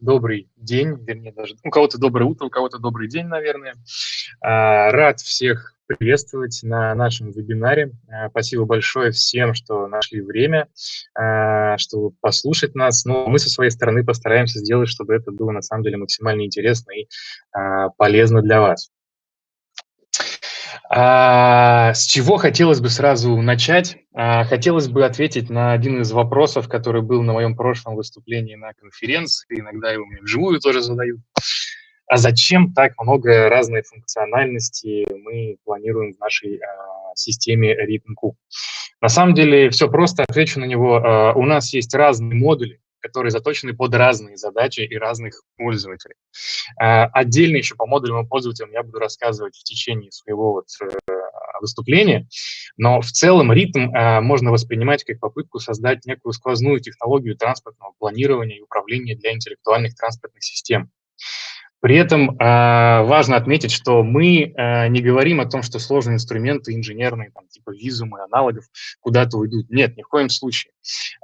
добрый день, вернее даже у кого-то доброе утро, у кого-то добрый день, наверное. А, рад всех приветствовать на нашем вебинаре. А, спасибо большое всем, что нашли время, а, чтобы послушать нас. Но мы со своей стороны постараемся сделать, чтобы это было на самом деле максимально интересно и полезно для вас. А, с чего хотелось бы сразу начать? А, хотелось бы ответить на один из вопросов, который был на моем прошлом выступлении на конференции, иногда его мне вживую тоже задают. А зачем так много разной функциональности мы планируем в нашей а, системе RhythmQ? На самом деле все просто, отвечу на него. А, у нас есть разные модули, которые заточены под разные задачи и разных пользователей. А, отдельно еще по модулям и пользователям я буду рассказывать в течение своего вот э, выступления, но в целом ритм а, можно воспринимать как попытку создать некую сквозную технологию транспортного планирования и управления для интеллектуальных транспортных систем. При этом э, важно отметить, что мы э, не говорим о том, что сложные инструменты инженерные, там, типа визумы, аналогов, куда-то уйдут. Нет, ни в коем случае.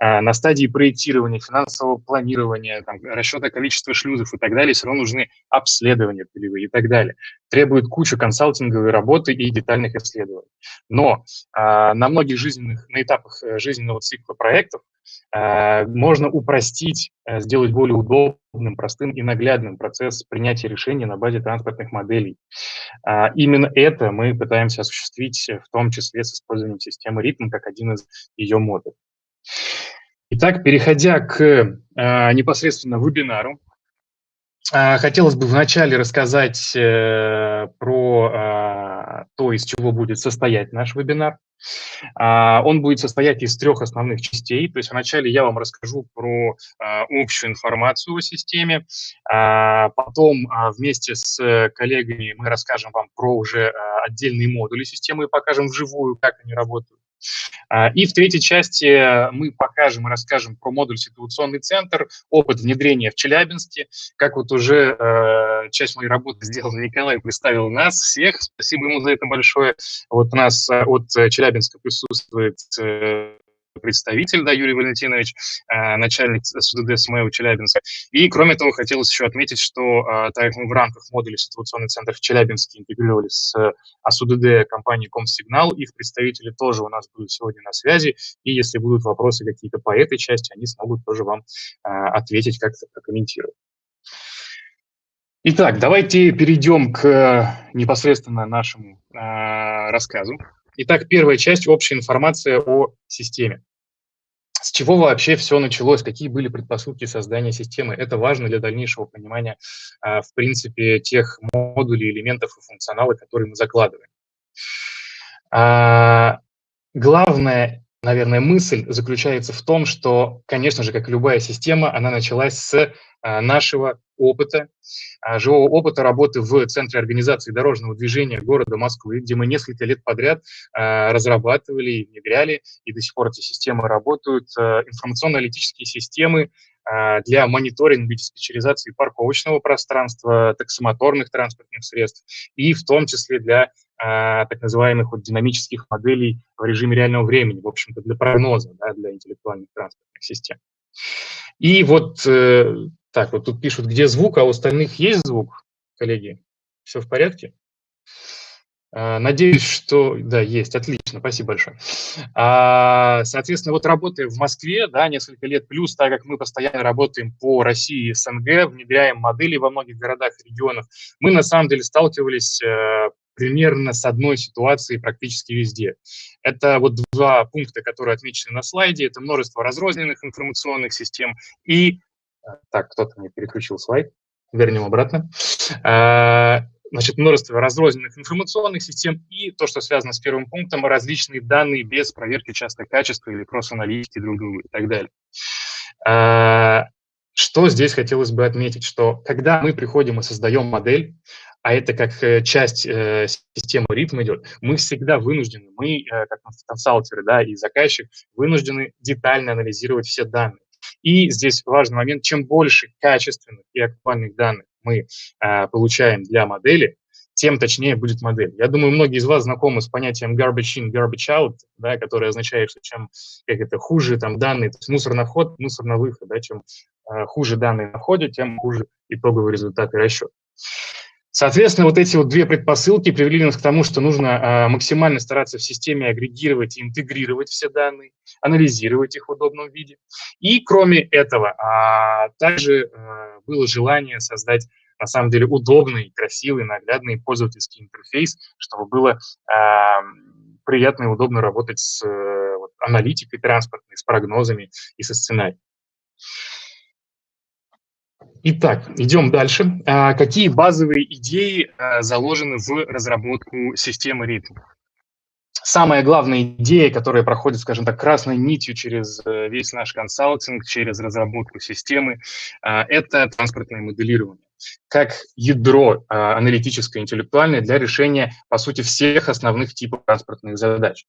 Э, на стадии проектирования, финансового планирования, там, расчета количества шлюзов и так далее все равно нужны обследования полевые и так далее. Требует кучу консалтинговой работы и детальных исследований. Но на многих жизненных, на этапах э, жизненного цикла проектов можно упростить, э, сделать более удобным, простым и наглядным процесс принятия решений на базе транспортных моделей. А, именно это мы пытаемся осуществить, э, в том числе с использованием системы ритм как один из ее модулей. Итак, переходя к непосредственно вебинару, хотелось бы вначале рассказать про то, из чего будет состоять наш вебинар. А, он будет состоять из трех основных частей. То есть вначале я вам расскажу про а, общую информацию о системе, а, потом вместе с коллегами мы расскажем вам про уже отдельные модули системы и покажем вживую, как они работают. А, и в третьей части мы покажем и расскажем про модуль «Ситуационный центр», опыт внедрения в Челябинске. Как вот уже э, часть моей работы сделал Николай, представил нас всех. Спасибо ему за это большое. Вот у нас э, от Челябинска присутствует э, представитель, да, Юрий Валентинович, э, начальник СУДД СМЭУ Челябинска. И, кроме того, хотелось еще отметить, что э, так как мы в рамках модуля ситуационный центр в Челябинске интегрировались с АСУДД компании Комсигнал, их представители тоже у нас будут сегодня на связи, и если будут вопросы какие-то по этой части, они смогут тоже вам э, ответить, как-то прокомментировать. Итак, давайте перейдем к непосредственно нашему э, рассказу. Итак, первая часть – общая информация о системе. С чего вообще все началось, какие были предпосылки создания системы. Это важно для дальнейшего понимания, а, в принципе, тех модулей, элементов и функционала, которые мы закладываем. А, главная, наверное, мысль заключается в том, что, конечно же, как любая система, она началась с а, нашего опыта, а, живого опыта работы в Центре организации дорожного движения города Москвы, где мы несколько лет подряд а, разрабатывали и внедряли, и до сих пор эти системы работают, информационно-аналитические системы для мониторинга и диспетчеризации парковочного пространства, таксомоторных транспортных средств, и в том числе для так называемых вот динамических моделей в режиме реального времени, в общем-то, для прогноза, да, для интеллектуальных транспортных систем. И вот э, так, вот тут пишут, где звук, а у остальных есть звук, коллеги? Все в порядке? А, надеюсь, что... Да, есть, отлично, спасибо большое. А, соответственно, вот работая в Москве, да, несколько лет плюс, так как мы постоянно работаем по России и СНГ, внедряем модели во многих городах и регионах, мы на самом деле сталкивались э, примерно с одной ситуацией практически везде. Это вот два пункта, которые отмечены на слайде. Это множество разрозненных информационных систем и так, кто-то мне переключил слайд. Вернем обратно. А, значит, множество разрозненных информационных систем и то, что связано с первым пунктом, различные данные без проверки часто качества или кросс-аналитики друг друга и так далее. А, что здесь хотелось бы отметить, что когда мы приходим и создаем модель, а это как э, часть э, системы ритма идет, мы всегда вынуждены, мы, э, как консалтеры да, и заказчик, вынуждены детально анализировать все данные. И здесь важный момент, чем больше качественных и актуальных данных мы э, получаем для модели, тем точнее будет модель. Я думаю, многие из вас знакомы с понятием garbage in, garbage out, да, которое означает, что чем как это, хуже там данные, то есть мусор на вход, мусор на выход, да, чем э, хуже данные на входе, тем хуже итоговый результат и расчет. Соответственно, вот эти вот две предпосылки привели нас к тому, что нужно э, максимально стараться в системе агрегировать и интегрировать все данные, анализировать их в удобном виде. И кроме этого, э, также э, было желание создать на самом деле удобный, красивый, наглядный пользовательский интерфейс, чтобы было приятно и удобно работать с аналитикой транспортной, с прогнозами и со сценарием. Итак, идем дальше. А, какие базовые идеи а, заложены в разработку системы ритм? Самая главная идея, которая проходит, скажем так, красной нитью через э, весь наш консалтинг, через разработку системы, а, это транспортное моделирование как ядро а, аналитическое, интеллектуальное для решения, по сути, всех основных типов транспортных задач.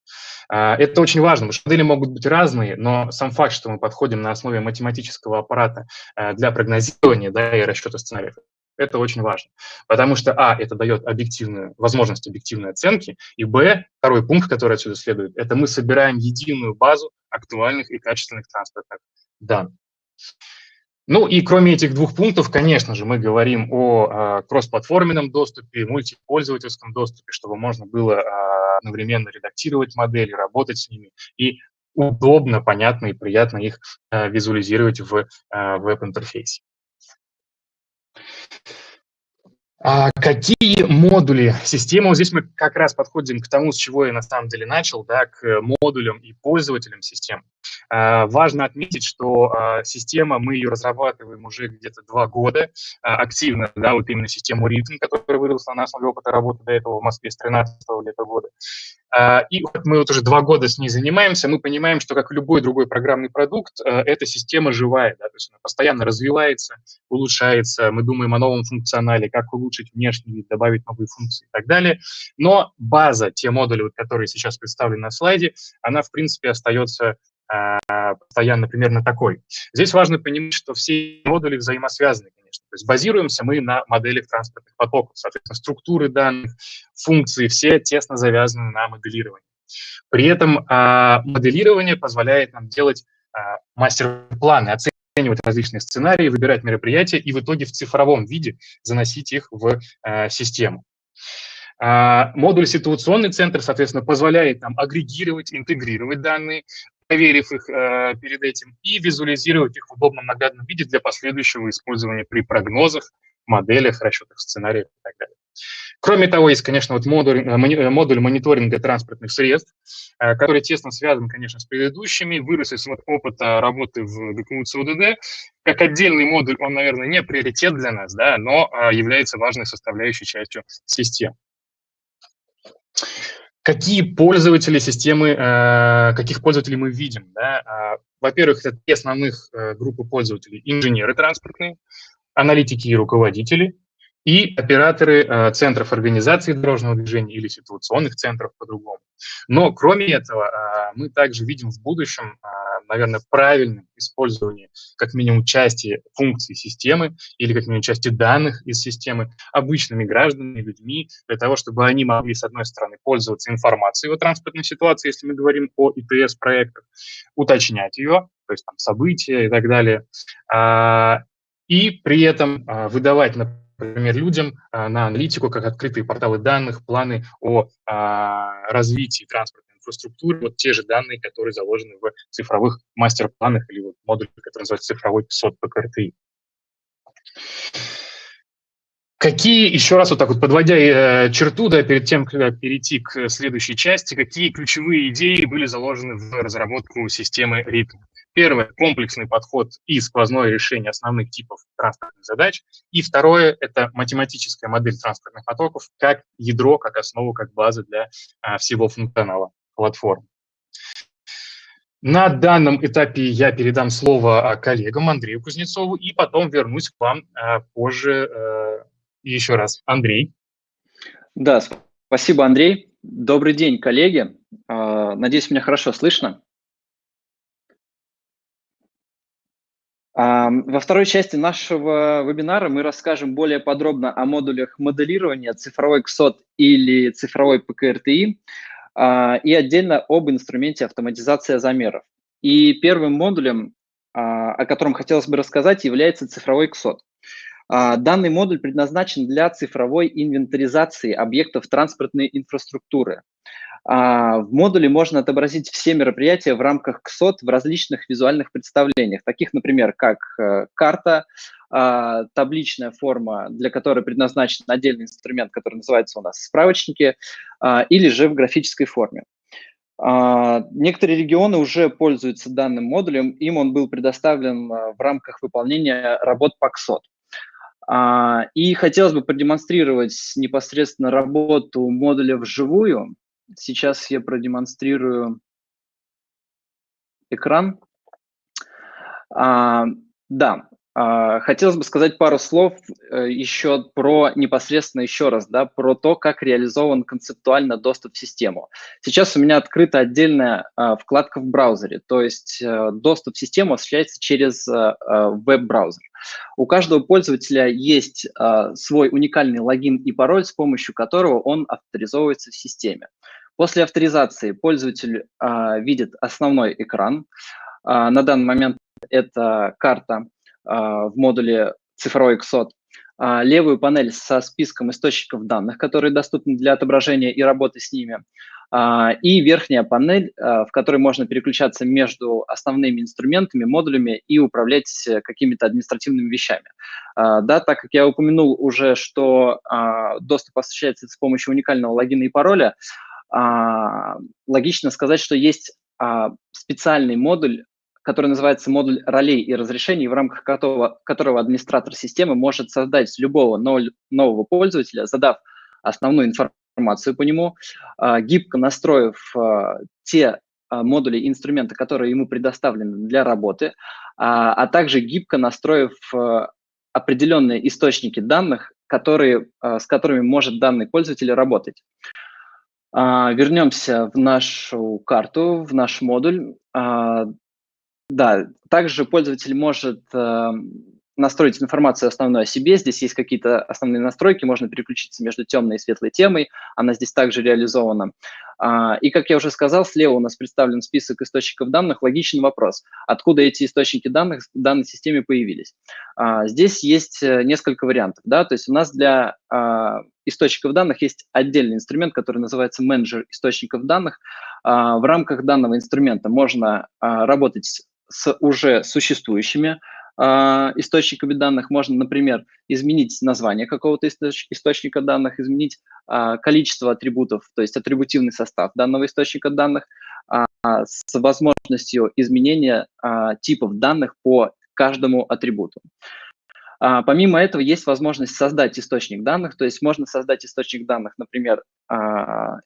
А, это очень важно, потому что модели могут быть разные, но сам факт, что мы подходим на основе математического аппарата а, для прогнозирования да, и расчета сценариев, это очень важно, потому что, а, это дает объективную, возможность объективной оценки, и, б, второй пункт, который отсюда следует, это мы собираем единую базу актуальных и качественных транспортных данных. Ну и кроме этих двух пунктов, конечно же, мы говорим о а, кроссплатформенном доступе, мультипользовательском доступе, чтобы можно было а, одновременно редактировать модели, работать с ними и удобно, понятно и приятно их а, визуализировать в веб-интерфейсе. А какие модули системы? Вот здесь мы как раз подходим к тому, с чего я на самом деле начал, да, к модулям и пользователям систем. А, важно отметить, что а, система, мы ее разрабатываем уже где-то два года а, активно, да, вот именно систему ритм, которая выросла на основе опыта работы до этого в Москве с 13 где-то года. И вот мы вот уже два года с ней занимаемся, мы понимаем, что как любой другой программный продукт, э, эта система живая, да, то есть она постоянно развивается, улучшается, мы думаем о новом функционале, как улучшить внешний вид, добавить новые функции и так далее. Но база, те модули, вот, которые сейчас представлены на слайде, она, в принципе, остается постоянно примерно такой. Здесь важно понимать, что все модули взаимосвязаны, конечно. То есть базируемся мы на моделях транспортных потоков. Соответственно, структуры данных, функции, все тесно завязаны на моделировании. При этом а, моделирование позволяет нам делать а, мастер-планы, оценивать различные сценарии, выбирать мероприятия и в итоге в цифровом виде заносить их в а, систему. А, модуль ситуационный центр, соответственно, позволяет нам агрегировать, интегрировать данные, проверив их э, перед этим, и визуализировать их в удобном наглядном виде для последующего использования при прогнозах, моделях, расчетах сценариев и так далее. Кроме того, есть, конечно, вот модуль, э, э, модуль мониторинга транспортных средств, э, который тесно связан, конечно, с предыдущими, вырос из опыта работы в ГКУ ЦУДД. Как отдельный модуль он, наверное, не приоритет для нас, да, но является важной составляющей частью системы. Какие пользователи системы, э, каких пользователей мы видим? Да? А, во-первых, это три основных э, группы пользователей. Инженеры транспортные, аналитики и руководители, и операторы э, центров организации дорожного движения или ситуационных центров по-другому. Но кроме этого, э, мы также видим в будущем, э, наверное, правильным использование как минимум части функций системы или как минимум части данных из системы обычными гражданами, людьми, для того, чтобы они могли, с одной стороны, пользоваться информацией о транспортной ситуации, если мы говорим о ИТС-проектах, уточнять ее, то есть там события и так далее, а, и при этом а, выдавать, например, людям а, на аналитику, как открытые порталы данных, планы о развитии транспортной инфраструктуры, вот те же данные, которые заложены в цифровых мастер-планах или вот модуле, который называется цифровой ПСОТ ПКРТИ. Какие, еще раз вот так вот подводя э, черту, да, перед тем, как перейти к следующей части, какие ключевые идеи были заложены в разработку системы ритм? Первое – комплексный подход и сквозное решение основных типов транспортных задач. И второе – это математическая модель транспортных потоков как ядро, как основу, как база для а, всего функционала платформы. На данном этапе я передам слово а, коллегам Андрею Кузнецову и потом вернусь к вам а, позже э, еще раз. Андрей. Да, спасибо, Андрей. Добрый день, коллеги. Надеюсь, меня хорошо слышно. Во второй части нашего вебинара мы расскажем более подробно о модулях моделирования цифровой КСОТ или цифровой ПКРТИ а, и отдельно об инструменте автоматизация замеров. И первым модулем, а, о котором хотелось бы рассказать, является цифровой КСОТ. А, данный модуль предназначен для цифровой инвентаризации объектов транспортной инфраструктуры. А, в модуле можно отобразить все мероприятия в рамках КСОТ в различных визуальных представлениях, таких, например, как э, карта, а, табличная форма, для которой предназначен отдельный инструмент, который называется у нас справочники, или же в графической форме. Некоторые регионы уже пользуются данным модулем, им он был предоставлен в рамках выполнения работ. А, и хотелось бы продемонстрировать непосредственно работу модуля вживую. Сейчас я продемонстрирую экран. А, да, а, хотелось бы сказать пару слов э, еще про непосредственно еще раз, да, про то, как реализован концептуально доступ в систему. Сейчас у меня открыта отдельная а, вкладка в браузере, то есть э, доступ в систему осуществляется через э, веб-браузер. У каждого пользователя есть свой уникальный логин и пароль, с помощью которого он авторизовывается в системе. После авторизации пользователь видит основной экран. На данный момент это карта а, в модуле цифровой XOT, а, левую панель со списком источников данных, которые доступны для отображения и работы с ними, а, и верхняя панель, в которой можно переключаться между основными инструментами, модулями и управлять какими-то административными вещами. Да, так как я упомянул уже, что доступ осуществляется с помощью уникального логина и пароля, логично сказать, что есть специальный модуль который называется модуль ролей и разрешений, в рамках которого, которого администратор системы может создать любого нового пользователя, задав основную информацию по нему, а, гибко настроив а, те а, модули и инструменты, которые ему предоставлены для работы, а также гибко настроив определенные источники данных, которые, с которыми может данный пользователь работать. Вернемся в нашу карту, в наш модуль. Да, также пользователь может э, настроить информацию основную о себе. Здесь есть какие-то основные настройки, можно переключиться между темной и светлой темой. Она здесь также реализована. А, и, как я уже сказал, слева у нас представлен список источников данных. Логичный вопрос, откуда эти источники данных в данной системе появились. А, здесь есть э, несколько вариантов. Да? То есть у нас для а, источников данных есть отдельный инструмент, который называется менеджер источников данных. В рамках данного инструмента можно работать с уже существующими э, источниками данных. Можно, например, изменить название какого-то источ источника данных, изменить э, количество атрибутов, то есть атрибутивный состав данного источника данных э, с возможностью изменения э, типов данных по каждому атрибуту. А, помимо этого, есть возможность создать источник данных, то есть можно создать источник данных, например, Э,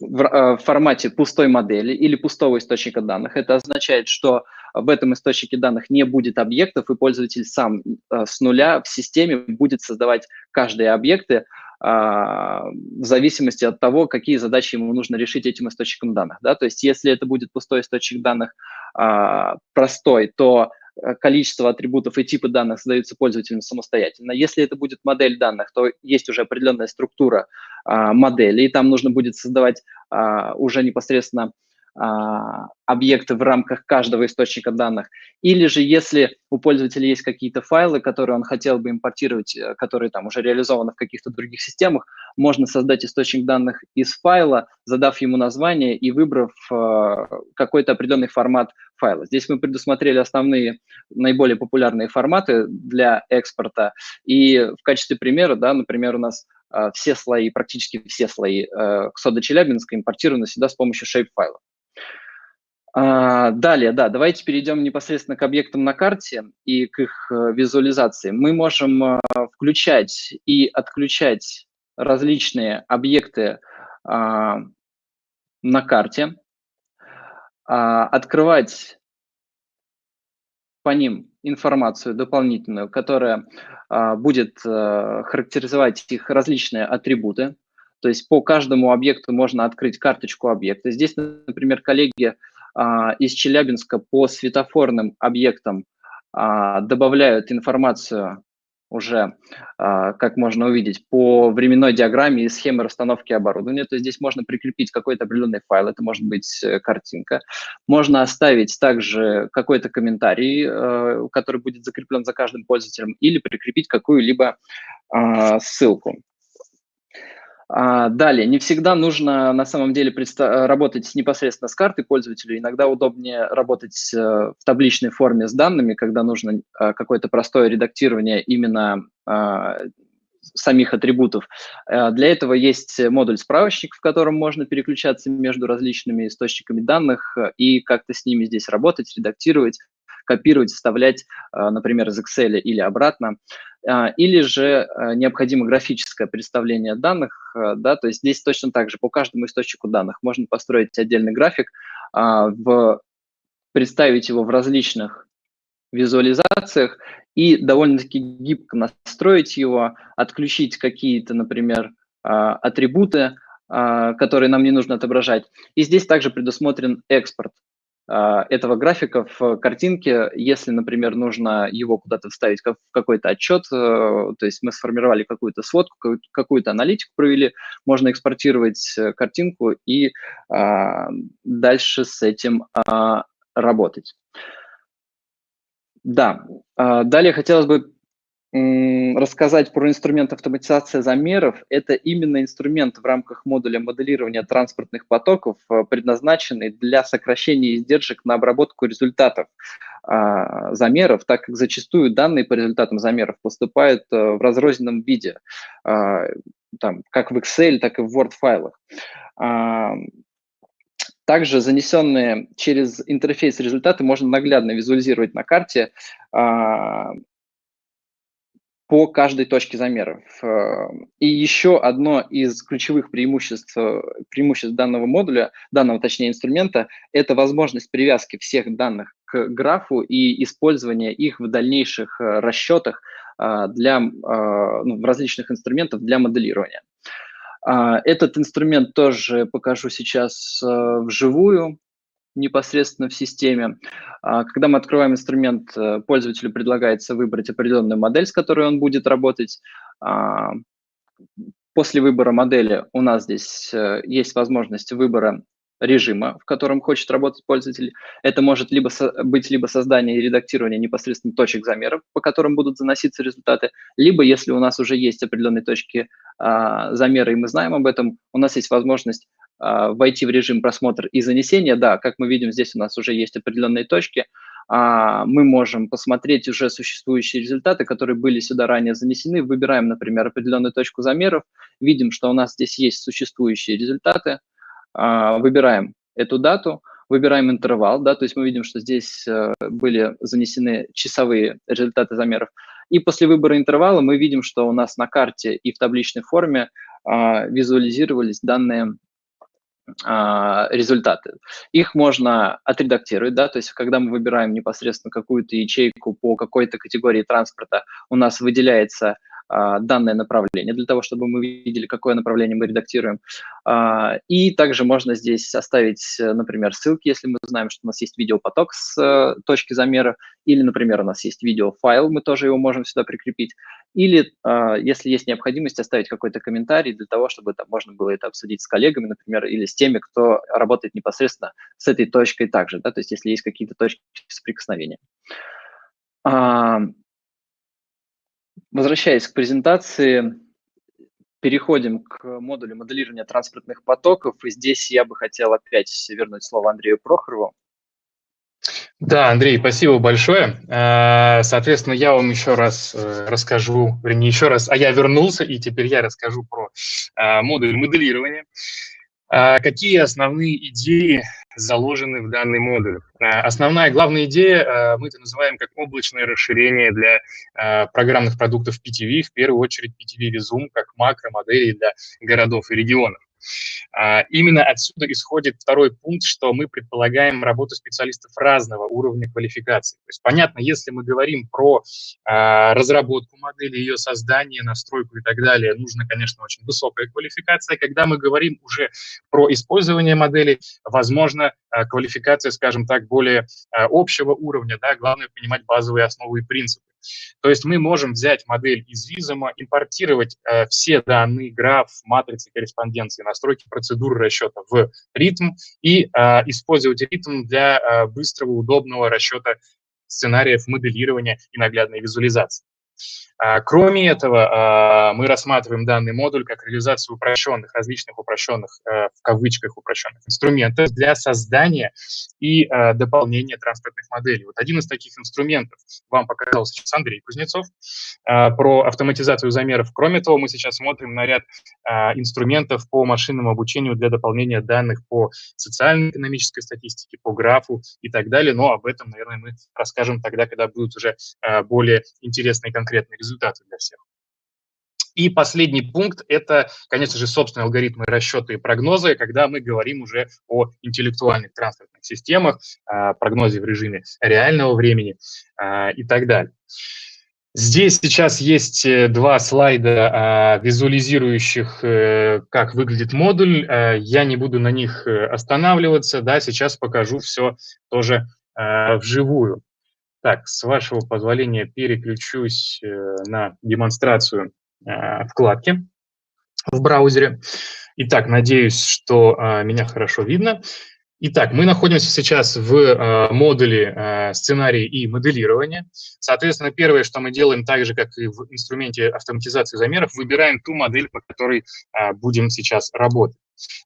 в формате пустой модели или пустого источника данных. Это означает, что в этом источнике данных не будет объектов, и пользователь сам э, с нуля в системе будет создавать каждые объекты а, в зависимости от того, какие задачи ему нужно решить этим источником данных. Да? То есть если это будет пустой источник данных а, простой, то Э, количество атрибутов и типы данных задаются пользователям самостоятельно. Если это будет модель данных, то есть уже определенная структура а, модели, и там нужно будет создавать а, уже непосредственно объекты в рамках каждого источника данных. Или же, если у пользователя есть какие-то файлы, которые он хотел бы импортировать, э, которые там уже реализованы в каких-то других системах, можно создать источник данных из файла, задав ему название и выбрав э, какой-то определенный формат файла. Здесь мы предусмотрели основные, наиболее популярные форматы для экспорта. И в качестве примера, да, например, у нас э, все слои, практически все слои э, Ксода Челябинска импортированы сюда с помощью shape-файла. А, далее, да, давайте перейдем непосредственно к объектам на карте и к их э, визуализации. Мы можем э, включать и отключать различные объекты а, на карте, а, открывать по ним информацию дополнительную, которая будет э, характеризовать их различные атрибуты. То есть по каждому объекту можно открыть карточку объекта. Здесь, например, коллеги а, из Челябинска по светофорным объектам добавляют информацию уже, а, как можно увидеть, по временной диаграмме и схеме расстановки оборудования. То есть здесь можно прикрепить какой-то определенный файл, это может быть э, картинка. Можно оставить также какой-то комментарий, э, который будет закреплен за каждым пользователем, или прикрепить какую-либо а, ссылку. А, далее, не всегда нужно на самом деле работать непосредственно с картой пользователя. Иногда удобнее работать э, в табличной форме с данными, когда нужно а, какое-то простое редактирование именно а, самих атрибутов. Для этого есть модуль-справочник, в котором можно переключаться между различными источниками данных и как-то с ними здесь работать, редактировать, копировать, вставлять, например, из Excel или обратно. А, или же э, необходимо графическое представление данных, да, то есть здесь точно так же по каждому источнику данных можно построить отдельный график, а, в, представить его в различных визуализациях и довольно-таки гибко настроить его, отключить какие-то, например, а, атрибуты, которые нам не нужно отображать. И здесь также предусмотрен экспорт а, этого графика в картинке, если, например, нужно его куда-то вставить в какой-то отчет, э, то есть мы сформировали какую-то сводку, какую-то аналитику провели, можно экспортировать э, картинку и а, дальше с этим а, работать. Да, далее хотелось бы рассказать про инструмент автоматизации замеров. Это именно инструмент в рамках модуля моделирования транспортных потоков, э, предназначенный для сокращения издержек на обработку результатов а, замеров, так как зачастую данные по результатам замеров поступают э, в разрозненном виде, а, там, как в Excel, так и в Word-файлах. А, также занесенные через интерфейс результаты можно наглядно визуализировать на карте, по каждой точке замеров. Э, и еще одно из ключевых преимуществ, э, преимуществ данного модуля, данного, точнее, инструмента, это возможность привязки всех данных к графу и использования их в дальнейших э, расчетах для ну, различных инструментов для моделирования. Этот инструмент тоже покажу сейчас вживую непосредственно в системе. А, когда мы открываем инструмент, э, пользователю предлагается выбрать определенную модель, с которой он будет работать. А, после выбора модели у нас здесь э, есть возможность выбора режима, в котором хочет работать пользователь. Это может либо быть либо создание и редактирование непосредственно точек замеров, по которым будут заноситься результаты, либо, если у нас уже есть определенные точки а, замера, и мы знаем об этом, у нас есть возможность войти в режим просмотра и занесения, да, как мы видим, здесь у нас уже есть определенные точки, а, мы можем посмотреть уже существующие результаты, которые были сюда ранее занесены, выбираем, например, определенную точку замеров, видим, что у нас здесь есть существующие результаты, а, выбираем эту дату, выбираем интервал, да, то есть мы видим, что здесь э, были занесены часовые результаты замеров, и после выбора интервала мы видим, что у нас на карте и в табличной форме визуализировались данные а, результаты. Их можно отредактировать, да, то есть когда мы выбираем непосредственно какую-то ячейку по какой-то категории транспорта, у нас выделяется а, данное направление, для того, чтобы мы видели, какое направление мы редактируем. А, и также можно здесь оставить, например, ссылки, если мы знаем, что у нас есть видеопоток с э, точки замера, или, например, у нас есть видеофайл, мы тоже его можем сюда прикрепить. Или, а, если есть необходимость, оставить какой-то комментарий для того, чтобы там можно было это обсудить с коллегами, например, или с теми, кто работает непосредственно с этой точкой также, да, то есть если есть какие-то точки соприкосновения. Возвращаясь к презентации, переходим к модулю моделирования транспортных потоков. И здесь я бы хотел опять вернуть слово Андрею Прохорову. Да, Андрей, спасибо большое. Э, соответственно, я вам еще раз э, расскажу, вернее, еще раз, а я вернулся, и теперь я расскажу про э, модуль моделирования. Какие основные идеи заложены в данный модуль? Основная главная идея, мы это называем как облачное расширение для программных продуктов PTV, в первую очередь PTV Vizum, как макромодели для городов и регионов. А, именно отсюда исходит второй пункт, что мы предполагаем работу специалистов разного уровня квалификации. То есть, понятно, если мы говорим про а, разработку модели, ее создание, настройку и так далее, нужно, конечно, очень высокая квалификация. Когда мы говорим уже про использование модели, возможно, а, квалификация, скажем так, более общего уровня, да, главное понимать базовые основы и принципы. То есть мы можем взять модель из Визума, импортировать э, все данные, граф, матрицы корреспонденции, настройки процедуры расчета в ритм и э, использовать ритм для э, быстрого, удобного расчета сценариев моделирования и наглядной визуализации. А, кроме этого, а, мы рассматриваем данный модуль как реализацию упрощенных, различных упрощенных, э, в кавычках упрощенных инструментов для создания и э, дополнения транспортных моделей. Вот один из таких инструментов вам показал сейчас Андрей Кузнецов э, про автоматизацию замеров. Кроме того, мы сейчас смотрим на ряд инструментов по машинному обучению для дополнения данных по социально-экономической статистике, по графу и так далее. Но об этом, наверное, мы расскажем тогда, когда будут уже более интересные конкретные результаты результаты для всех. И последний пункт – это, конечно же, собственные алгоритмы расчета и прогнозы, когда мы говорим уже о интеллектуальных транспортных системах, а, прогнозе в режиме реального времени а, и так далее. Здесь сейчас есть э, два слайда, а, визуализирующих, э, как выглядит модуль. Я не буду на них э, останавливаться, да, сейчас покажу все тоже вживую. Так, с вашего позволения переключусь э, на демонстрацию э, вкладки в браузере. Итак, надеюсь, что э, меня хорошо видно. Итак, мы находимся сейчас в модуле сценарий и моделирования. Соответственно, первое, что мы делаем, так же, как и в инструменте автоматизации замеров, выбираем ту модель, по которой будем сейчас работать.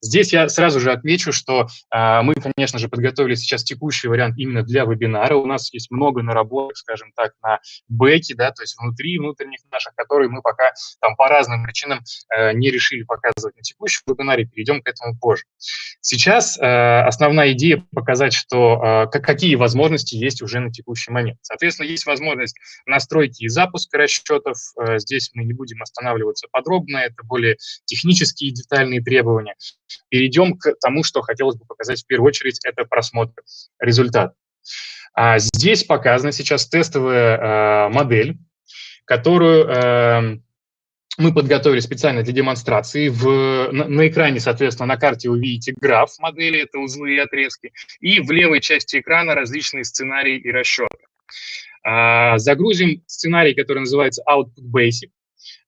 Здесь я сразу же отмечу, что э, мы, конечно же, подготовили сейчас текущий вариант именно для вебинара. У нас есть много наработок, скажем так, на бэке, да, то есть внутри внутренних наших, которые мы пока там по разным причинам э, не решили показывать на текущем вебинаре, перейдем к этому позже. Сейчас э, основная идея показать, что э, какие возможности есть уже на текущий момент. Соответственно, есть возможность настройки и запуска расчетов. Э, здесь мы не будем останавливаться подробно, это более технические детальные требования. Перейдем к тому, что хотелось бы показать в первую очередь, это просмотр результата. А здесь показана сейчас тестовая э, модель, которую э, мы подготовили специально для демонстрации. В, на, на экране, соответственно, на карте вы видите граф модели, это узлы и отрезки, и в левой части экрана различные сценарии и расчеты. А, загрузим сценарий, который называется Output Basic.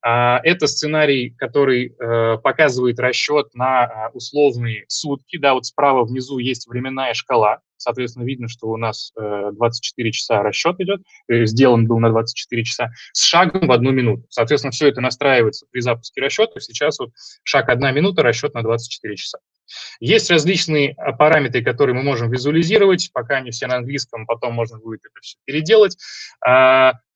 А, это сценарий, который э, показывает расчет на а, условные сутки. Да, вот справа внизу есть временная шкала. Соответственно, видно, что у нас 24 э, часа расчет идет, э, сделан был на 24 часа, с шагом в одну минуту. Соответственно, все это настраивается при запуске расчета. Сейчас вот шаг одна минута, расчет на 24 часа. Есть различные параметры, которые мы можем визуализировать, пока они все на английском, потом можно будет это все переделать.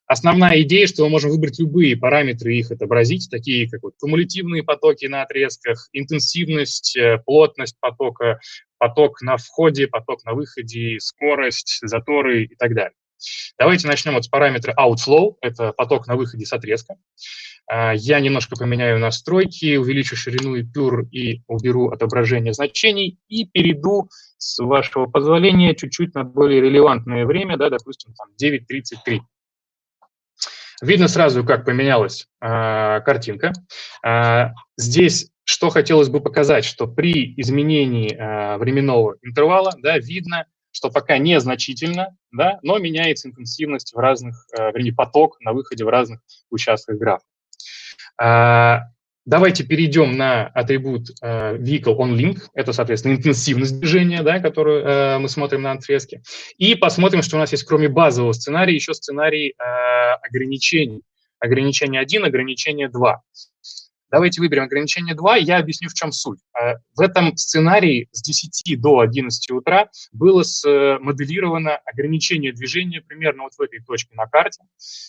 Основная идея, что мы можем выбрать любые параметры и их отобразить, такие как вот кумулятивные потоки на отрезках, интенсивность, э, плотность потока, поток на входе, поток на выходе, скорость, заторы и так далее. Давайте начнем вот с параметра outflow, это поток на выходе с отрезка. А, я немножко поменяю настройки, увеличу ширину и пюр и уберу отображение значений и перейду, с вашего позволения, чуть-чуть на более релевантное время, да, допустим, там 9.33. Видно сразу, как поменялась э, картинка. Э, здесь что хотелось бы показать, что при изменении э, временного интервала да, видно, что пока незначительно, да, но меняется интенсивность в разных, э, вернее, поток на выходе в разных участках графа. Давайте перейдем на атрибут э, Vehicle on Link. Это, соответственно, интенсивность движения, да, которую э, мы смотрим на отрезке. И посмотрим, что у нас есть, кроме базового сценария, еще сценарий э, ограничений. Ограничение 1, ограничение 2. Давайте выберем ограничение 2, я объясню, в чем суть. А, в этом сценарии с 10 до 11 утра было смоделировано ограничение движения примерно вот в этой точке на карте,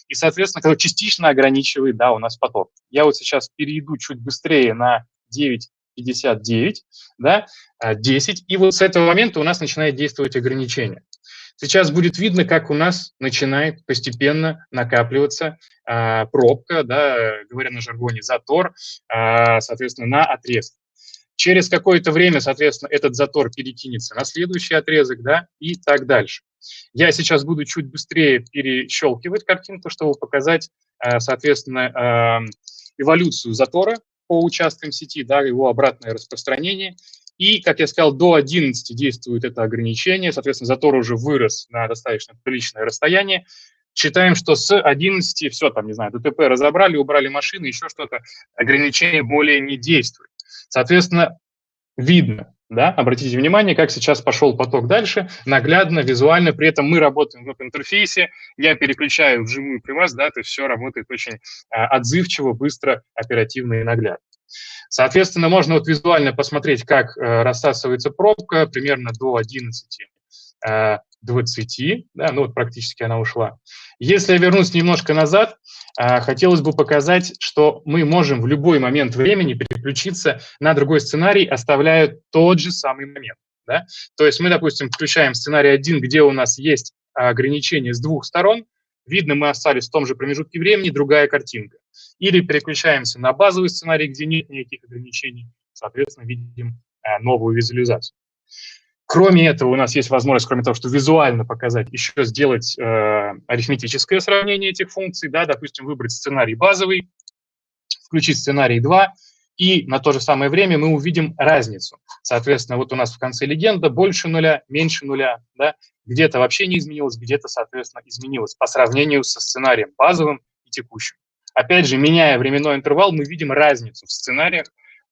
и, соответственно, когда частично ограничивает, да, у нас поток. Я вот сейчас перейду чуть быстрее на 9.59, да, 10, и вот с этого момента у нас начинает действовать ограничение. Сейчас будет видно, как у нас начинает постепенно накапливаться а, пробка, да, говоря на жаргоне, затор, а, соответственно, на отрезке. Через какое-то время, соответственно, этот затор перекинется на следующий отрезок, да, и так дальше. Я сейчас буду чуть быстрее перещелкивать картинку, чтобы показать, э, соответственно, эм, эволюцию затора по участкам сети, да, его обратное распространение. И, как я сказал, до 11 действует это ограничение, соответственно, затор уже вырос на достаточно приличное расстояние. Считаем, что с 11 все, там, не знаю, ДТП разобрали, убрали машины, еще что-то, ограничение более не действует. Соответственно, видно, да, обратите внимание, как сейчас пошел поток дальше, наглядно, визуально, при этом мы работаем в интерфейсе, я переключаю вжимую при вас, да, то есть все работает очень а, отзывчиво, быстро, оперативно и наглядно. Соответственно, можно вот визуально посмотреть, как э, рассасывается пробка примерно до 11 20, э, да, ну вот практически она ушла. Если я вернусь немножко назад, э, хотелось бы показать, что мы можем в любой момент времени переключиться на другой сценарий, оставляя тот же самый момент. Да? То есть мы, допустим, включаем сценарий 1, где у нас есть ограничение с двух сторон, видно, мы остались в том же промежутке времени, другая картинка. Или переключаемся на базовый сценарий, где нет никаких ограничений, соответственно, видим э, новую визуализацию. Кроме этого, у нас есть возможность, кроме того, что визуально показать, еще сделать э, арифметическое сравнение этих функций, да, допустим, выбрать сценарий базовый, включить сценарий 2, и на то же самое время мы увидим разницу. Соответственно, вот у нас в конце легенда больше нуля, меньше нуля, да, где-то вообще не изменилось, где-то, соответственно, изменилось по сравнению со сценарием базовым и текущим. Опять же, меняя временной интервал, мы видим разницу в сценариях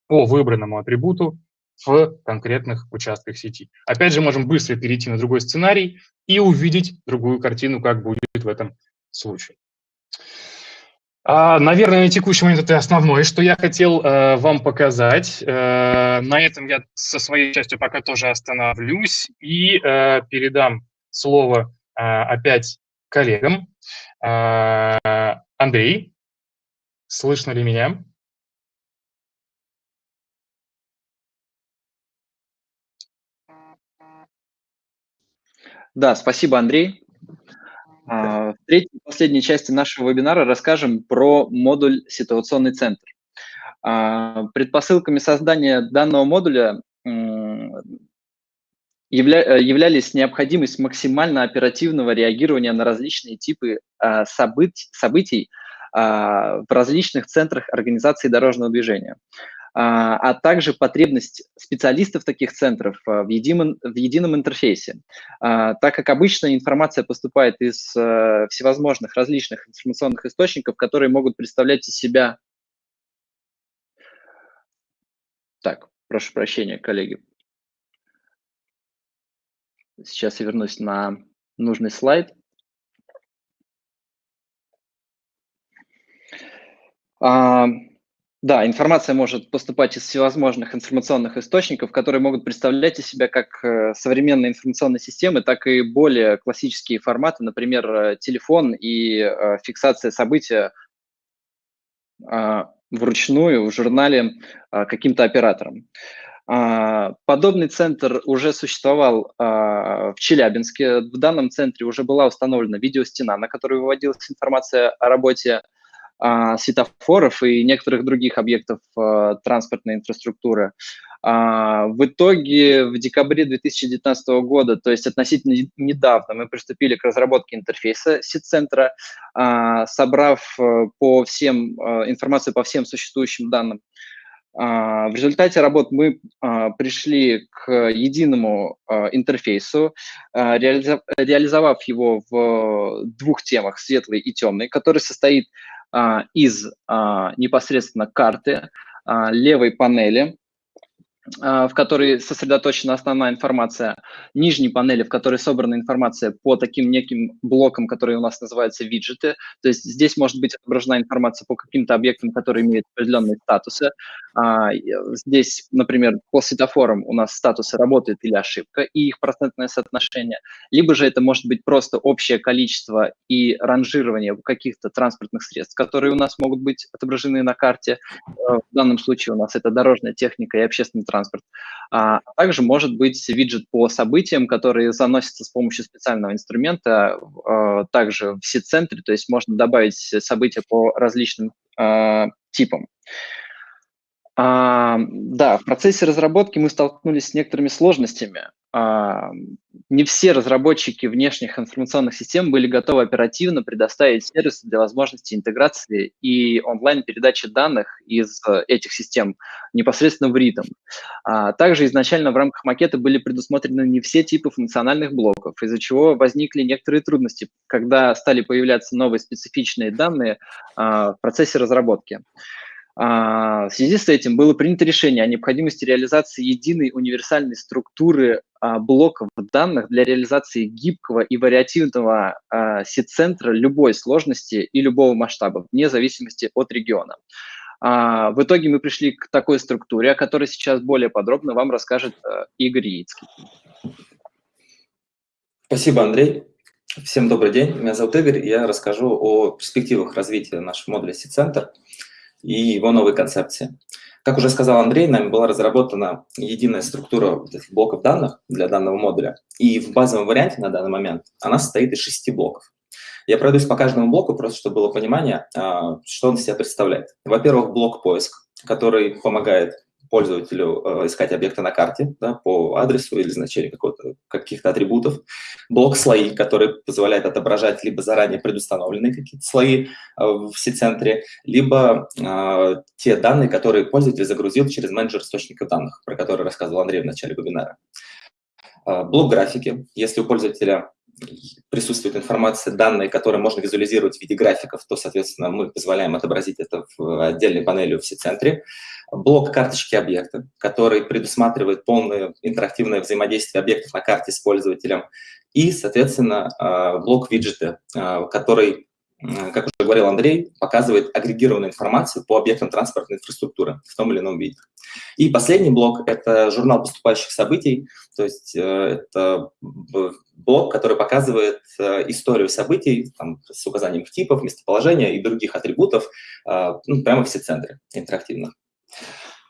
по выбранному атрибуту в конкретных участках сети. Опять же, можем быстро перейти на другой сценарий и увидеть другую картину, как будет в этом случае. А, наверное, на текущий момент это основное, что я хотел э, вам показать. Э, на этом я со своей частью пока тоже остановлюсь и э, передам слово опять коллегам. Андрей, слышно ли меня? Да, спасибо, Андрей. А, в третьей последней части нашего вебинара расскажем про модуль «Ситуационный центр». А, предпосылками создания данного модуля являлись необходимость максимально оперативного реагирования на различные типы событий в различных центрах организации дорожного движения. А, а также потребность специалистов таких центров а, в едином, в едином интерфейсе. А, так как обычно информация поступает из э, всевозможных различных информационных источников, которые могут представлять из себя... Так, прошу прощения, коллеги. Сейчас я вернусь на нужный слайд. Да, информация может поступать из всевозможных информационных источников, которые могут представлять из себя как э, современные информационные системы, так и более классические форматы, например, э, телефон и э, фиксация события а, вручную в журнале а, каким-то оператором. А, подобный центр уже существовал в Челябинске. В данном центре уже была установлена видеостена, на которой выводилась информация о работе а, светофоров и некоторых других объектов а, транспортной инфраструктуры. А, в итоге в декабре 2019 года, то есть относительно недавно, мы приступили к разработке интерфейса сит-центра, собрав по всем, информацию по всем существующим данным. В результате работ мы пришли к единому интерфейсу, реализовав его в двух темах, светлый и темный, который состоит а, из а, непосредственно карты а, левой панели, в которой сосредоточена основная информация, нижней панели, в которой собрана информация по таким неким блокам, которые у нас называются виджеты. То есть здесь может быть отображена информация по каким-то объектам, которые имеют определенные статусы. Здесь, например, по светофорам у нас статусы работает или ошибка и их процентное соотношение. Либо же это может быть просто общее количество и ранжирование каких-то транспортных средств, которые у нас могут быть отображены на карте. В данном случае у нас это дорожная техника и общественный транспорт. А также может быть виджет по событиям, которые заносятся с помощью специального инструмента, а, также в сит-центре, то есть можно добавить события по различным а, типам. А, да, в процессе разработки мы столкнулись с некоторыми сложностями. А, не все разработчики внешних информационных систем были готовы оперативно предоставить сервисы для возможности интеграции и онлайн-передачи данных из этих систем непосредственно в ритм. А, также изначально в рамках макета были предусмотрены не все типы функциональных блоков, из-за чего возникли некоторые трудности, когда стали появляться новые специфичные данные а, в процессе разработки. А, в связи с этим было принято решение о необходимости реализации единой универсальной структуры а, блоков данных для реализации гибкого и вариативного а, сет-центра любой сложности и любого масштаба, вне зависимости от региона. В итоге мы пришли к такой структуре, о которой сейчас более подробно вам расскажет Игорь Яицкий. Спасибо, Андрей. Всем добрый день. Меня зовут Игорь, я расскажу о перспективах развития нашего модуля Сит-центр и его новой концепции. Как уже сказал Андрей, нами была разработана единая структура блоков данных для данного модуля, и в базовом варианте на данный момент она состоит из шести блоков. Я пройдусь по каждому блоку, просто чтобы было понимание, а, что он из себя представляет. Во-первых, блок поиск, который помогает пользователю э, искать объекты на карте да, по адресу или значению каких-то атрибутов. Блок слои, который позволяет отображать либо заранее предустановленные какие-то слои э, в C-центре, либо э, те данные, которые пользователь загрузил через менеджер источников данных, про который рассказывал Андрей в начале вебинара. Э, блок графики. Если у пользователя присутствует информация, данные, которые можно визуализировать в виде графиков, то, соответственно, мы позволяем отобразить это в отдельной панели в C-центре. Блок карточки объекта, который предусматривает полное интерактивное взаимодействие объектов на карте с пользователем. И, соответственно, а, блок виджеты, а, который как уже говорил Андрей, показывает агрегированную информацию по объектам транспортной инфраструктуры в том или ином виде. И последний блок – это журнал поступающих событий, то есть э, это блок, который показывает э, историю событий там, с указанием типов, местоположения и других атрибутов э, ну, прямо в все-центре интерактивно.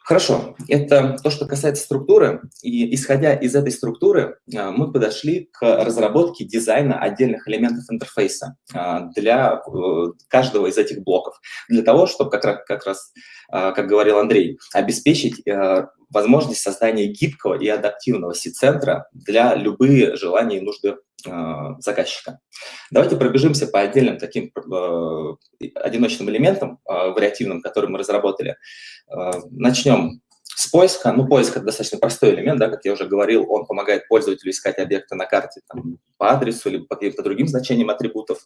Хорошо, это то, что касается структуры. И исходя из этой структуры, а, мы подошли к разработке дизайна отдельных элементов интерфейса а, для э, каждого из этих блоков. Для того, чтобы, как раз, как, раз, как говорил Андрей, обеспечить э, возможность создания гибкого и адаптивного C-центра для любые желания и нужды заказчика. Давайте пробежимся по отдельным таким э, одиночным элементам, э, вариативным, которые мы разработали. Начнем с поиска. Ну, поиск – это достаточно простой элемент, да, как я уже говорил, он помогает пользователю искать объекты на карте там, по адресу или по каким-то другим значениям атрибутов.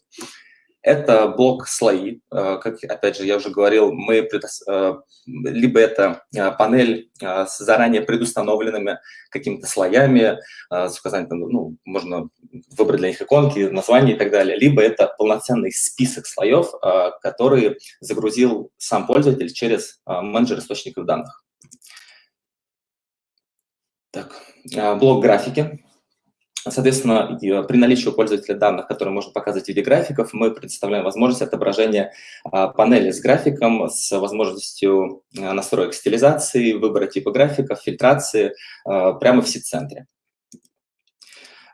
Это блок слои, э, как, опять же, я уже говорил, мы. Э, либо это э, панель с заранее предустановленными какими-то слоями, с указанием, ну, можно выбрать для них иконки, названия и так далее, либо это полноценный список слоев, который загрузил сам пользователь через менеджер источников данных. Так, блок графики. Соответственно, при наличии у пользователя данных, которые можно показывать в виде графиков, мы предоставляем возможность отображения а, панели с графиком, с возможностью а, настроек стилизации, выбора типа графиков, фильтрации а, прямо в сит-центре.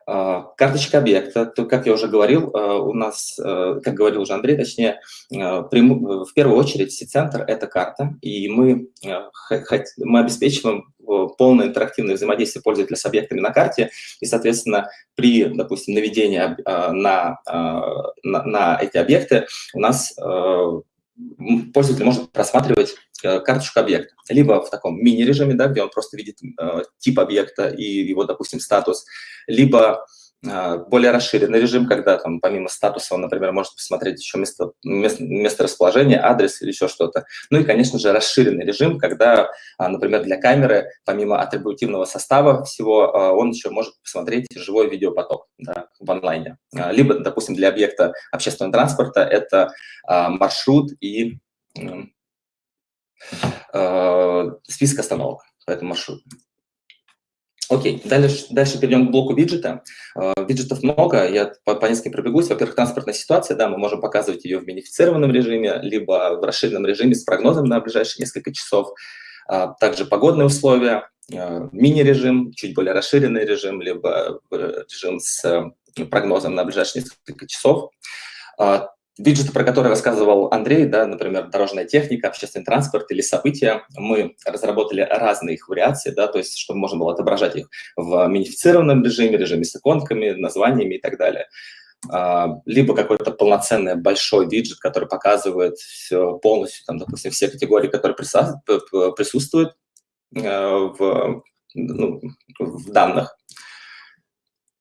Карточка объекта, то, как я уже говорил, у нас, как говорил уже Андрей, точнее, в первую очередь сит-центр – это карта, и мы, мы обеспечиваем полное интерактивное взаимодействие пользователя с объектами на карте, и, соответственно, при, допустим, наведении а, на, а, на, на эти объекты у нас а, пользователь может просматривать карточку объекта. Либо в таком мини-режиме, да, где он просто видит тип объекта и его, допустим, статус, либо а, более расширенный режим, когда там помимо статуса он, например, может посмотреть еще место, место, место расположения, адрес или еще что-то. Ну и, конечно же, расширенный режим, когда, а, например, для камеры, помимо атрибутивного состава всего, а, он еще может посмотреть живой видеопоток да, в онлайне. Либо, допустим, для объекта общественного транспорта это маршрут и список остановок по этому маршруту. Окей, дальше, дальше перейдем к блоку виджета. Виджетов много, я по, по нескольким пробегусь. Во-первых, транспортная ситуация, да, мы можем показывать ее в минифицированном режиме, либо в расширенном режиме с прогнозом на ближайшие несколько часов. Uh, также погодные условия, мини-режим, чуть более расширенный режим, либо режим с прогнозом на ближайшие несколько часов. Виджеты, про которые рассказывал Андрей, да, например, дорожная техника, общественный транспорт или события, мы разработали разные их вариации, да, то есть чтобы можно было отображать их в минифицированном режиме, режиме с иконками, названиями и так далее. А, либо какой-то полноценный большой виджет, который показывает все полностью, там, допустим, все категории, которые присутствуют э, в, ну, в данных.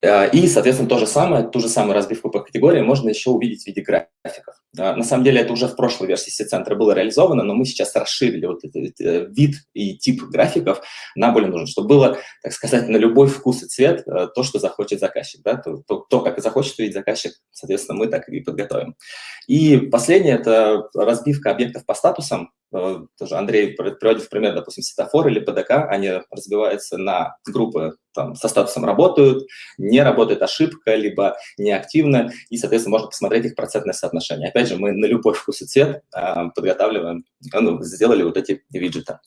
Э, и, соответственно, то же самое, ту же самую разбивку по категориям можно еще увидеть в виде графиков. Э, на самом деле это уже в прошлой версии C-центра было реализовано, но мы сейчас расширили вот этот э, вид и тип графиков на более нужен, чтобы было, так сказать, на любой вкус и цвет то, что захочет заказчик. Да? То, то, то, как захочет видеть заказчик, соответственно, мы так и подготовим. И последнее – это разбивка объектов по статусам. Тоже Андрей приводит в пример, допустим, светофор или ПДК, они разбиваются на группы там, со статусом работают, не работает ошибка, либо неактивно, и, соответственно, можно посмотреть их процентное соотношение. Опять же, мы на любой вкус и цвет э, подготавливаем, ну, сделали вот эти виджеты.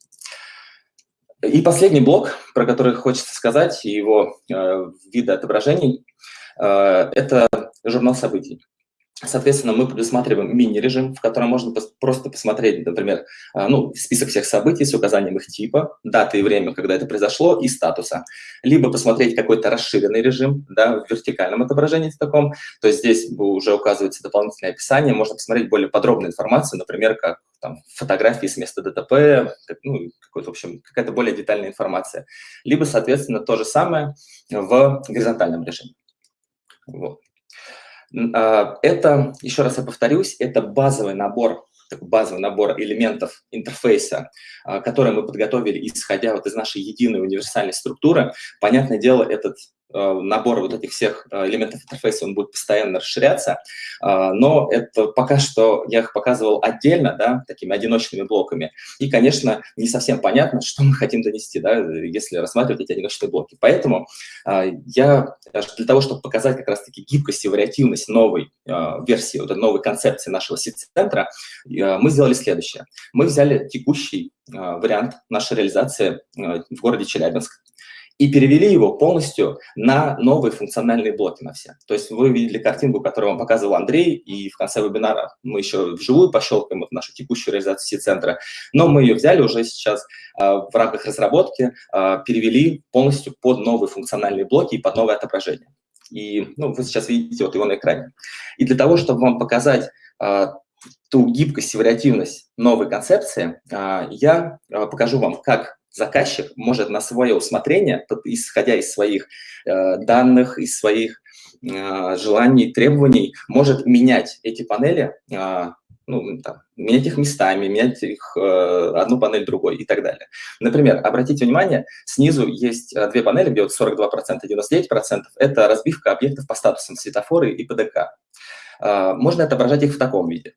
И последний блок, про который хочется сказать, его э, виды отображений, э, это журнал событий. Соответственно, мы предусматриваем мини-режим, в котором можно просто посмотреть, например, а, ну, список всех событий с указанием их типа, даты и время, когда это произошло, и статуса. Либо посмотреть какой-то расширенный режим, да, в вертикальном отображении в таком, то есть здесь уже указывается дополнительное описание, можно посмотреть более подробную информацию, например, как там, фотографии с места ДТП, ну, в общем, какая-то более детальная информация. Либо, соответственно, то же самое в горизонтальном режиме. Вот. А, это, еще раз я повторюсь, это базовый набор базовый набор элементов интерфейса, а, который мы подготовили, исходя вот из нашей единой универсальной структуры. Понятное дело, этот набор вот этих всех э, элементов интерфейса, он будет постоянно расширяться, э, но это пока что я их показывал отдельно, да, такими одиночными блоками, и, конечно, не совсем понятно, что мы хотим донести, да, если рассматривать эти одиночные блоки. Поэтому я для того, чтобы показать как раз-таки гибкость и вариативность новой версии, вот новой концепции нашего сит-центра, мы сделали следующее. Мы взяли текущий вариант нашей реализации в городе Челябинск, и перевели его полностью на новые функциональные блоки на все. То есть вы видели картинку, которую вам показывал Андрей, и в конце вебинара мы еще вживую пощелкаем вот нашу текущую реализацию центра, но мы ее взяли уже сейчас э, в рамках разработки, э, перевели полностью под новые функциональные блоки и под новое отображение. И ну, вы сейчас видите вот его на экране. И для того, чтобы вам показать э, ту гибкость и вариативность новой концепции, я покажу вам, как заказчик может на свое усмотрение, исходя из своих э, данных, из своих э, желаний, требований, может менять эти панели, э, ну, там, менять их местами, менять их э, одну панель другой и так далее. Например, обратите внимание, снизу есть две панели, где вот 42% и 99%. Это разбивка объектов по статусам светофоры и ПДК. Э, можно отображать их в таком виде.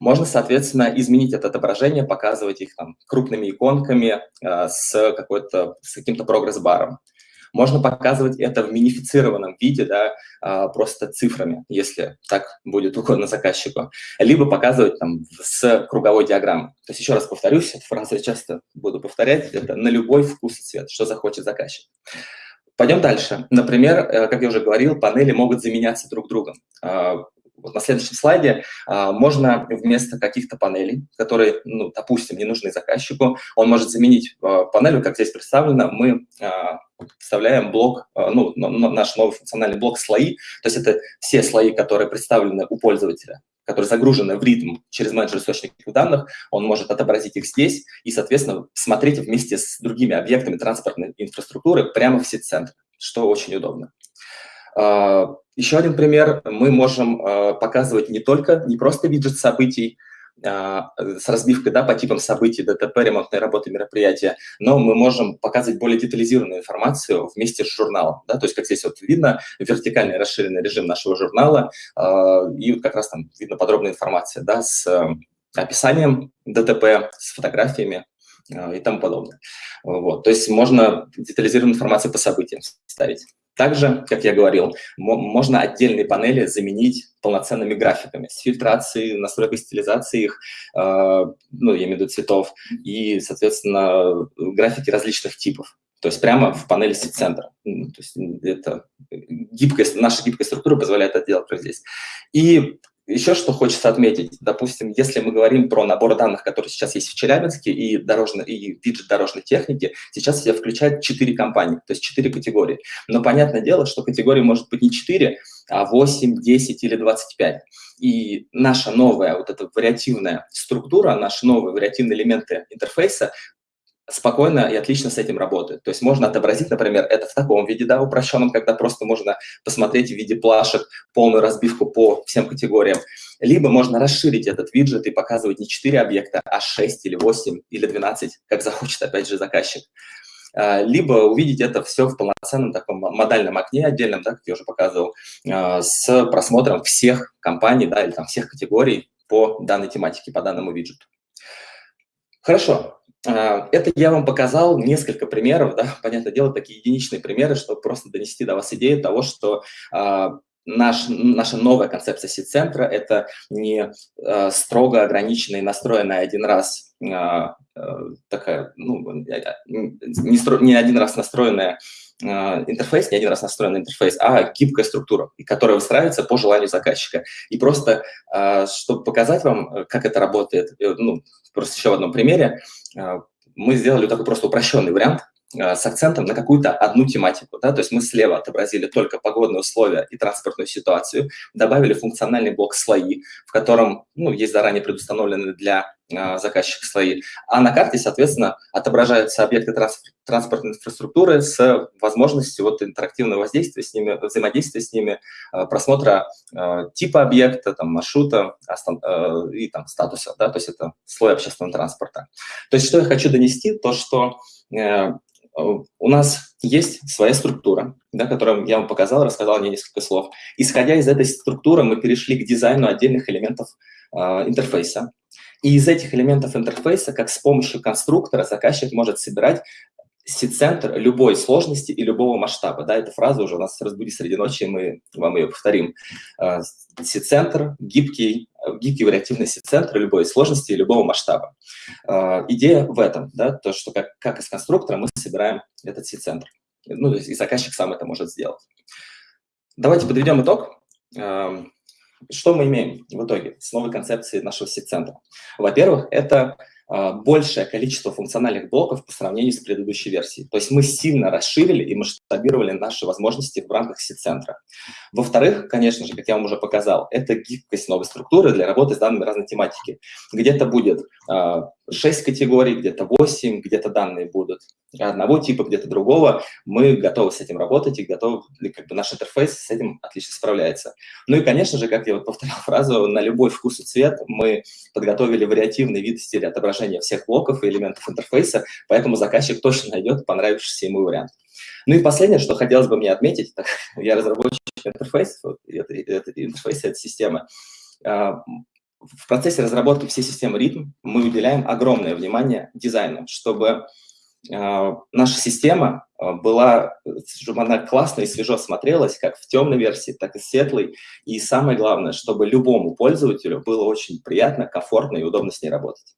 Можно, соответственно, изменить это отображение, показывать их там крупными иконками э, с, с каким-то прогресс-баром. Можно показывать это в минифицированном виде, да, э, просто цифрами, если так будет угодно заказчику. Либо показывать там с круговой диаграммой. То есть еще раз повторюсь, эту фразу я часто буду повторять, это на любой вкус и цвет, что захочет заказчик. Пойдем дальше. Например, э, как я уже говорил, панели могут заменяться друг другом. Вот на следующем слайде а, можно вместо каких-то панелей, которые, ну, допустим, не нужны заказчику, он может заменить а, панелью, как здесь представлено, мы а, вставляем блок, а, ну, наш новый функциональный блок слои, то есть это все слои, которые представлены у пользователя, которые загружены в ритм через менеджер источников данных, он может отобразить их здесь и, соответственно, смотреть вместе с другими объектами транспортной инфраструктуры прямо в сеть-центр, что очень удобно. А, еще один пример. Мы можем а, показывать не только, не просто виджет событий, а, с разбивкой да, по типам событий, ДТП, ремонтной работы, мероприятия, но мы можем показывать более детализированную информацию вместе с журналом. Да, то есть, как здесь вот видно, вертикальный расширенный режим нашего журнала, и как раз там видно подробная информация да, с описанием ДТП, с фотографиями и тому подобное. Вот. То есть можно детализированную информацию по событиям ставить. Также, как я говорил, можно отдельные панели заменить полноценными графиками с фильтрацией, настройкой стилизации их, э, ну, я имею в виду цветов, и, соответственно, графики различных типов. То есть прямо в панели сеть-центра. То есть это гибкость, наша гибкая структура позволяет это делать здесь. И еще что хочется отметить, допустим, если мы говорим про набор данных, который сейчас есть в Челябинске и, дорожной, и виджет дорожной техники, сейчас все включает 4 компании, то есть 4 категории. Но понятное дело, что категорий может быть не 4, а 8, 10 или 25. И наша новая вот эта вариативная структура, наши новые вариативные элементы интерфейса спокойно и отлично с этим работает. То есть можно отобразить, например, это в таком виде, да, упрощенном, когда просто можно посмотреть в виде плашек полную разбивку по всем категориям. Либо можно расширить этот виджет и показывать не 4 объекта, а 6 или 8 или 12, как захочет, опять же, заказчик. А, либо увидеть это все в полноценном таком модальном окне отдельном, да, как я уже показывал, а, с просмотром всех компаний, да, или там всех категорий по данной тематике, по данному виджету. Хорошо, а, это я вам показал несколько примеров, да, понятное дело, такие единичные примеры, чтобы просто донести до вас идею того, что а, наш, наша новая концепция сит-центра – это не э, строго ограниченная и настроенная один раз э, такая, ну, не, не один раз настроенная интерфейс, не один раз настроенный интерфейс, а гибкая структура, которая выстраивается по желанию заказчика. И просто, э, чтобы показать вам, как это работает, э, ну, просто еще в одном примере, э, мы сделали такой просто упрощенный вариант – Э, с акцентом на какую-то одну тематику. Да? То есть мы слева отобразили только погодные условия и транспортную ситуацию, добавили функциональный блок «Слои», в котором ну, есть заранее предустановленные для э, заказчика слои. А на карте, соответственно, отображаются объекты транспорт, транспортной инфраструктуры с возможностью вот, интерактивного воздействия с ними, взаимодействия с ними, э, просмотра э, типа объекта, там, маршрута э, и там, статуса. Да? То есть это слой общественного транспорта. То есть что я хочу донести, то что э, у нас есть своя структура, да, которую я вам показал, рассказал мне несколько слов. Исходя из этой структуры, мы перешли к дизайну отдельных элементов э, интерфейса. И из этих элементов интерфейса, как с помощью конструктора, заказчик может собирать сит-центр любой сложности и любого масштаба. Да, эта фраза уже у нас разбуди среди ночи, мы вам ее повторим. Э, сит-центр, гибкий, гибкий вариативный сит-центр любой сложности и любого масштаба. Э, идея в этом, да, то, что как, как из конструктора мы собираем этот сит-центр. Ну, то есть и заказчик сам это может сделать. Давайте подведем итог. Э, что мы имеем в итоге с новой концепцией нашего сит-центра? Во-первых, это а, большее количество функциональных блоков по сравнению с предыдущей версией. То есть мы сильно расширили и масштабировали наши возможности в рамках сит-центра. Во-вторых, конечно же, как я вам уже показал, это гибкость новой структуры для работы с данными разной тематики. Где-то будет 6 а, категорий, где-то 8, где-то данные будут одного типа, где-то другого. Мы готовы с этим работать и готовы, как бы наш интерфейс с этим отлично справляется. Ну и, конечно же, как я вот повторял фразу, на любой вкус и цвет мы подготовили вариативный вид стиля отображения всех блоков и элементов интерфейса, поэтому заказчик точно найдет понравившийся ему вариант. Ну и последнее, что хотелось бы мне отметить, я разработчик интерфейса, вот, это, это, это система. В процессе разработки всей системы ритм мы уделяем огромное внимание дизайну, чтобы а, наша система а, была, чтобы она классно и свежо смотрелась, как в темной версии, так и светлой. И самое главное, чтобы любому пользователю было очень приятно, комфортно и удобно с ней работать.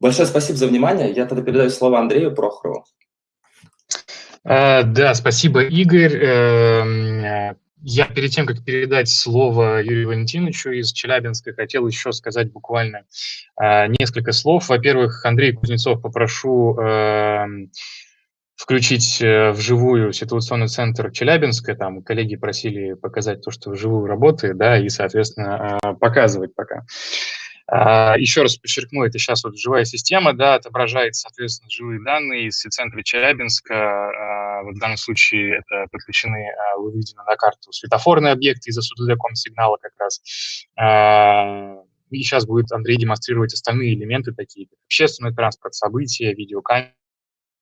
Большое спасибо за внимание. Я тогда передаю слово Андрею Прохорову. А, да, спасибо, Игорь. Эм, я перед тем, как передать слово Юрию Валентиновичу из Челябинска, хотел еще сказать буквально э, несколько слов. Во-первых, Андрей Кузнецов попрошу э, включить э, вживую ситуационный центр Челябинска. Там коллеги просили показать то, что вживую работает, да, и, соответственно, э, показывать пока. А, еще раз подчеркну, это сейчас вот живая система, да, отображает, соответственно, живые данные из центра Челябинска. А, в данном случае это подключены, а, выведены на карту светофорные объекты из-за сигнала как раз. И сейчас будет Андрей демонстрировать остальные элементы, такие как общественный транспорт, события, видеокамеры,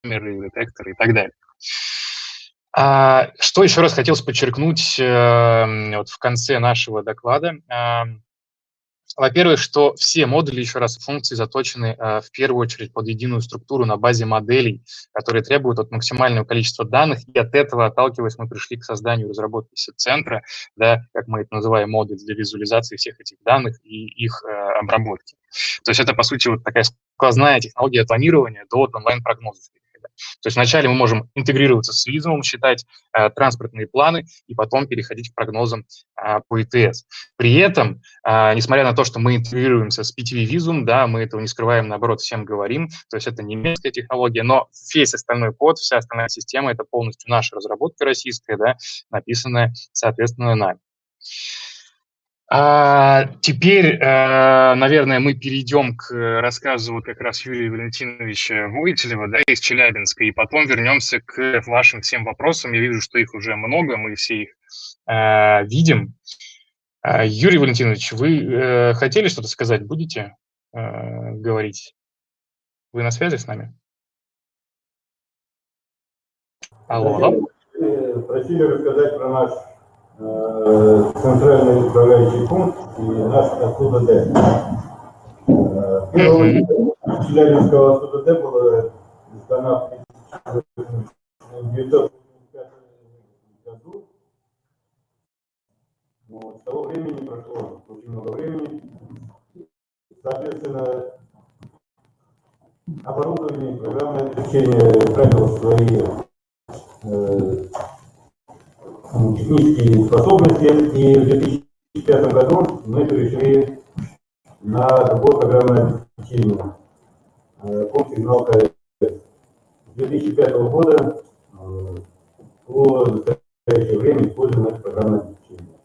детекторы и так далее. Что еще раз хотелось подчеркнуть э, вот в конце нашего доклада – во-первых, что все модули, еще раз, функции заточены э, в первую очередь под единую структуру на базе моделей, которые требуют от максимального количества данных, и от этого, отталкиваясь, мы пришли к созданию разработки центра, да, как мы это называем, модуль для визуализации всех этих данных и их э, обработки. То есть это, по сути, вот такая сквозная технология планирования до онлайн-прогнозов. То есть вначале мы можем интегрироваться с визумом, считать э, транспортные планы и потом переходить к прогнозам э, по ИТС. При этом, э, несмотря на то, что мы интегрируемся с PTV визум, да, мы этого не скрываем, наоборот, всем говорим, то есть это немецкая технология, но весь остальной код, вся остальная система – это полностью наша разработка российская, да, написанная, соответственно, нами. А теперь, э, наверное, мы перейдем к рассказу как раз Юрия Валентиновича Войтелева да, из Челябинска, и потом вернемся к вашим всем вопросам. Я вижу, что их уже много, мы все их э, видим. Э, Юрий Валентинович, вы э, хотели что-то сказать? Будете э, говорить? Вы на связи с нами? Алло. Просили, просили рассказать про наш Э, центральный управляющий пункт и наш СУДД. Первый Челябинского СУДД было издана в 1985 году. Вот, с того времени прошло очень много времени. Соответственно, оборудование, программное обеспечение утратило свои э, технические способности, и в 2005 году мы перешли на другое программное обеспечение, код сигнал КС. С 2005 года э, по настоящее время используем это программное обеспечение.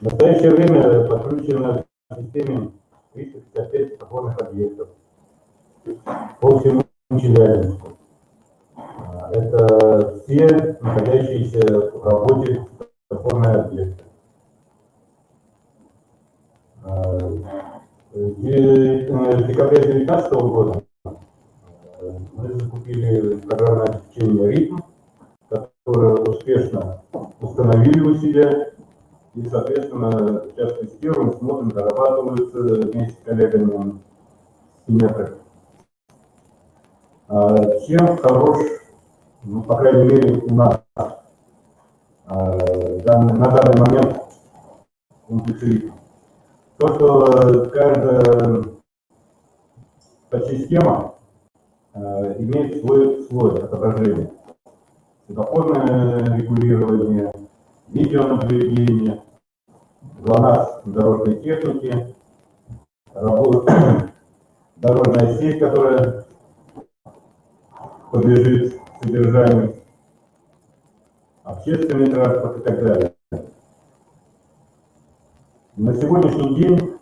В настоящее время подключено к системе 355 опорных объектов по всему Челябинску. Это все находящиеся в работе опорные объекты. А, в декабре 2019 года э, мы закупили программное обеспечение «Ритм», которое успешно установили у себя и, соответственно, сейчас тестируем, смотрим, дорабатываются вместе с коллегами Симметрик. А, чем хорош ну, по крайней мере, у нас э, данный, на данный момент комплексы. То, что каждая подсистема э, имеет свой слой отображения. Светофорное регулирование, видеонаблюдение, ГЛОНАСС дорожной техники, работа, дорожная сеть, которая подлежит содержанию, общественный транспорт и так далее. На сегодняшний день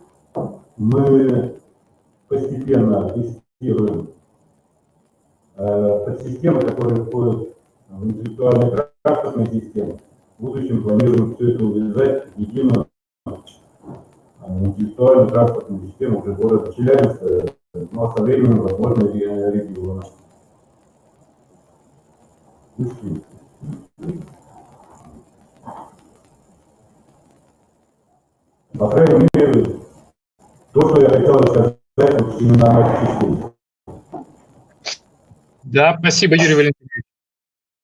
мы постепенно тестируем э, подсистемы, которые входят в интеллектуальную транспортную систему. В будущем планируем все это увязать в единую э, интеллектуальную транспортную систему уже города Челябинска, но со временем, возможно, региона. По крайней мере, то, что я хотел сказать именно на этой Да, спасибо, Юрий Валентинович.